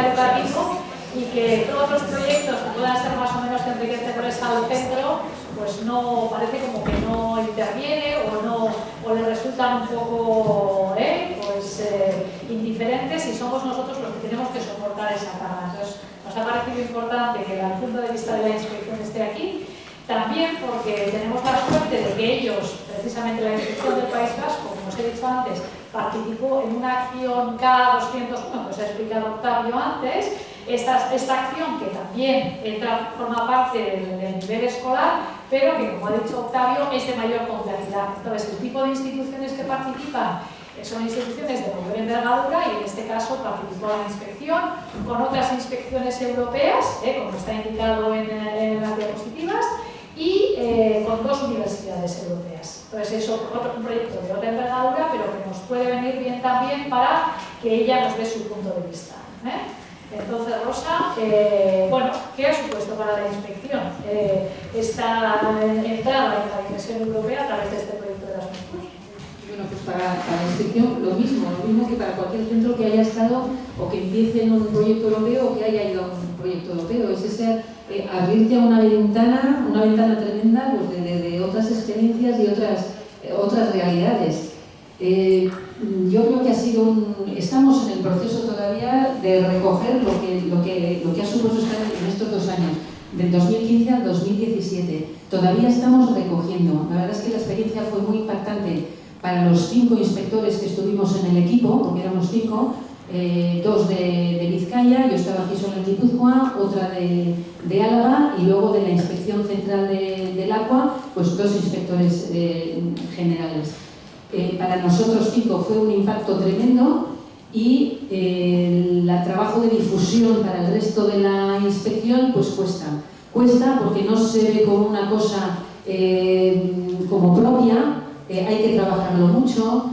educativo y que todos los proyectos que puedan ser más o menos enriquecedores al centro, pues no, parece como que no interviene o, no, o le resultan un poco ¿eh? pues, eh, indiferentes y somos nosotros los que tenemos que soportar esa carga. Entonces, nos ha parecido importante que el punto de vista de la inspección esté aquí, también porque tenemos la suerte de que ellos, precisamente la inspección del País he dicho antes, participó en una acción K201, que os ha explicado Octavio antes, esta, esta acción que también forma parte del, nivel escolar, pero que, como ha dicho Octavio, es de mayor complejidad. Entonces, el tipo de instituciones que participan son instituciones de mayor envergadura y en este caso participó la inspección con otras inspecciones europeas, eh, como está indicado en, en las diapositivas, y eh, con dos universidades europeas. Entonces es un proyecto de otra envergadura, pero que nos puede venir bien también para que ella nos dé su punto de vista. ¿eh? Entonces, Rosa, eh, bueno, ¿qué ha supuesto para la inspección esta entrada en la dimensión europea a través de este proyecto de las Pues para, la inspección lo mismo, lo mismo que para cualquier centro que haya estado o que empiece en un proyecto europeo o que haya ido a un proyecto europeo. Es ese eh, abrirte a una ventana, una ventana tremenda pues de, otras experiencias y otras, eh, otras realidades. Eh, yo creo que ha sido un, estamos en el proceso todavía de recoger lo que, lo que, lo que ha supuesto estar en estos dos años, del 2015 al 2017. Todavía estamos recogiendo. La verdad es que la experiencia fue muy impactante para los cinco inspectores que estuvimos en el equipo, porque éramos cinco, eh, dos de, Vizcaya, yo estaba aquí solo en Guipúzcoa, otra de, Álava y luego de la Inspección Central del Agua, pues dos inspectores eh, generales. Eh, para nosotros cinco fue un impacto tremendo y el trabajo de difusión para el resto de la inspección pues cuesta. Cuesta porque no se ve como una cosa como propia, hay que trabajarlo mucho,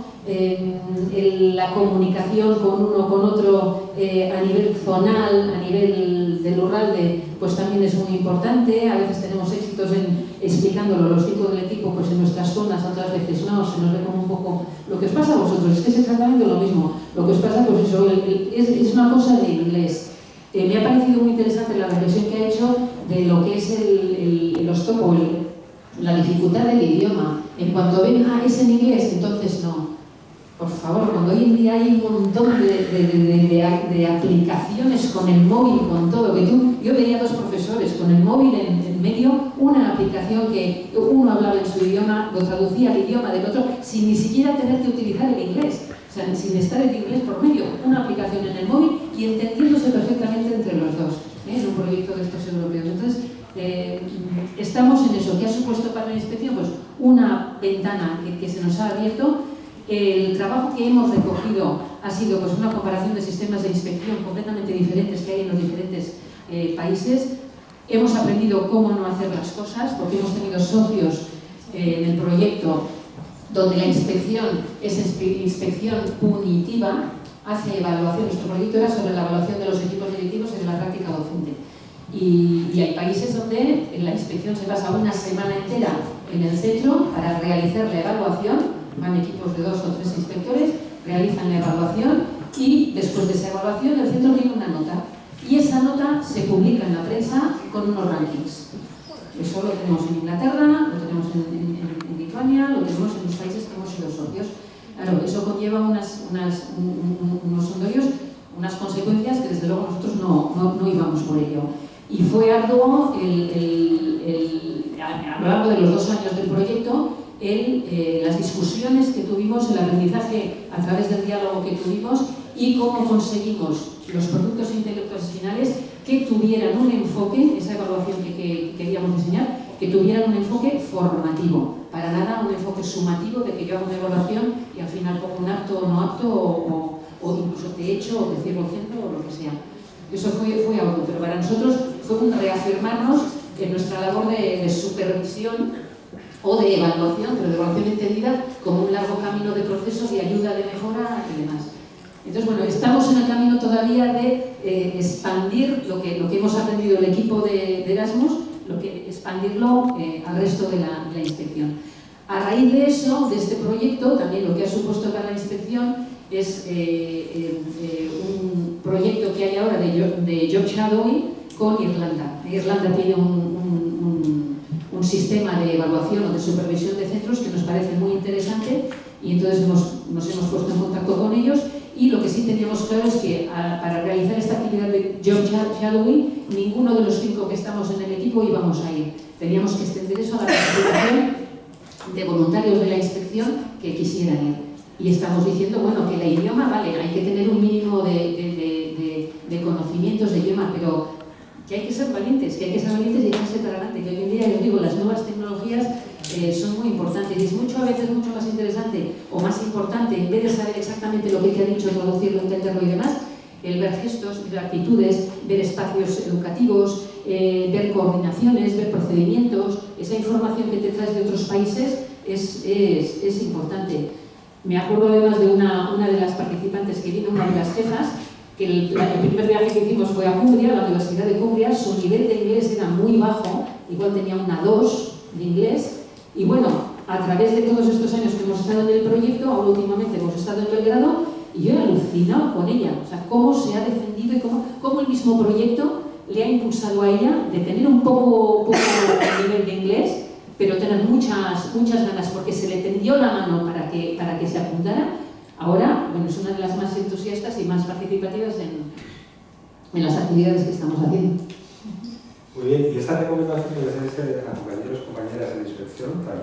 la comunicación con uno con otro eh, a nivel zonal, a nivel del Urralde, pues también es muy importante. A veces tenemos éxitos en explicándolo los cinco del equipo pues en nuestras zonas, otras veces no, se nos ve como un poco lo que os pasa a vosotros, es que es exactamente lo mismo. Lo que os pasa, pues eso, es, una cosa de inglés. Eh, me ha parecido muy interesante la reflexión que ha hecho de lo que es el, el, el la dificultad del idioma. En cuanto ven, ah, es en inglés, entonces no por favor, cuando hoy en día hay un montón de, aplicaciones con el móvil, con todo, que tú, yo veía dos profesores con el móvil en, medio, una aplicación que uno hablaba en su idioma, lo traducía al idioma del otro, sin ni siquiera tener que utilizar el inglés, o sea, sin estar el inglés por medio, una aplicación en el móvil y entendiéndose perfectamente entre los dos, ¿eh? en un proyecto de estos europeos. Entonces, eh, estamos en eso. ¿Qué ha supuesto para la inspección? Pues una ventana que se nos ha abierto el trabajo que hemos recogido ha sido pues, una comparación de sistemas de inspección completamente diferentes que hay en los diferentes eh, países. Hemos aprendido cómo no hacer las cosas, porque hemos tenido socios eh, en el proyecto donde la inspección es inspección punitiva, hace evaluación. Nuestro proyecto era sobre la evaluación de los equipos directivos en la práctica docente. Y, y hay países donde la inspección se pasa una semana entera en el centro para realizar la evaluación van equipos de dos o tres inspectores, realizan la evaluación y después de esa evaluación el centro tiene una nota y esa nota se publica en la prensa con unos rankings. Eso lo tenemos en Inglaterra, lo tenemos en, Lituania, lo tenemos en los países que hemos sido socios. Claro, eso conlleva unas, unas, unos sondorios, unas consecuencias que desde luego nosotros no, íbamos por ello. Y fue arduo el, a lo largo de los dos años del proyecto eh, las discusiones que tuvimos, el aprendizaje a través del diálogo que tuvimos y cómo conseguimos los productos intelectuales finales que tuvieran un enfoque, esa evaluación que, queríamos diseñar, que tuvieran un enfoque formativo, para nada un enfoque sumativo de que yo hago una evaluación y al final pongo un acto o no apto o, incluso te echo o te cierro el centro o lo que sea. Eso fue algo, pero para nosotros fue un reafirmarnos en nuestra labor de, de supervisión o de evaluación, pero de evaluación entendida como un largo camino de procesos y ayuda de mejora y demás. Entonces, bueno, estamos en el camino todavía de eh, expandir lo que, lo que hemos aprendido el equipo de, Erasmus, lo que, expandirlo eh, al resto de la, inspección. A raíz de eso, de este proyecto, también lo que ha supuesto para la inspección es eh, un proyecto que hay ahora de, de job shadowing con Irlanda. Irlanda tiene un, un, un, sistema de evaluación o de supervisión de centros que nos parece muy interesante y entonces hemos, nos hemos puesto en contacto con ellos y lo que sí teníamos claro es que a, para realizar esta actividad de job shadowing, ninguno de los cinco que estamos en el equipo íbamos a ir. Teníamos que extender eso a la participación de voluntarios de la inspección que quisieran ir. Y estamos diciendo, bueno, que el idioma, vale, hay que tener un mínimo de, de, de, de conocimientos de idioma, pero que hay que ser valientes, que hay que ser valientes y echarse para adelante, que hoy en día, yo digo, las nuevas tecnologías eh, son muy importantes y es mucho a veces mucho más interesante o más importante, en vez de saber exactamente lo que te ha dicho, traducirlo, entenderlo y demás, el ver gestos, ver actitudes, ver espacios educativos, eh, ver coordinaciones, ver procedimientos, esa información que te traes de otros países es, es, es importante. Me acuerdo además de una, una de las participantes que vino, una de las jefas, que el, el, primer viaje que hicimos fue a Cumbria, a la Universidad de Cumbria, su nivel de inglés era muy bajo, igual tenía una 2 de inglés, y bueno, a través de todos estos años que hemos estado en el proyecto, ahora últimamente hemos estado en Belgrado, y yo he alucinado con ella, o sea, cómo se ha defendido y cómo, cómo el mismo proyecto le ha impulsado a ella de tener un poco, poco nivel de inglés, pero tener muchas, muchas ganas, porque se le tendió la mano para que, para que se apuntara, Ahora, bueno, es una de las más entusiastas y más participativas en, en las actividades que estamos haciendo. Muy bien, y esta recomendación de a compañeros y compañeras de inspección también